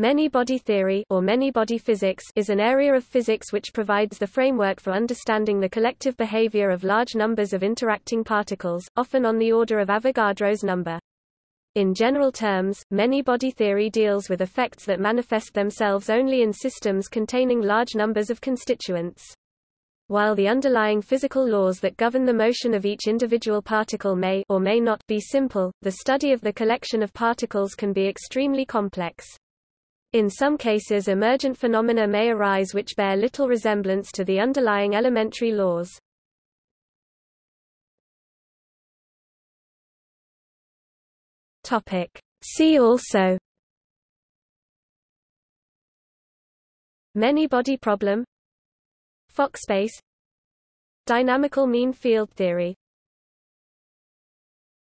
Many-body theory or many-body physics is an area of physics which provides the framework for understanding the collective behavior of large numbers of interacting particles, often on the order of Avogadro's number. In general terms, many-body theory deals with effects that manifest themselves only in systems containing large numbers of constituents. While the underlying physical laws that govern the motion of each individual particle may or may not be simple, the study of the collection of particles can be extremely complex. In some cases emergent phenomena may arise which bear little resemblance to the underlying elementary laws. See also Many-body problem Fock space Dynamical mean field theory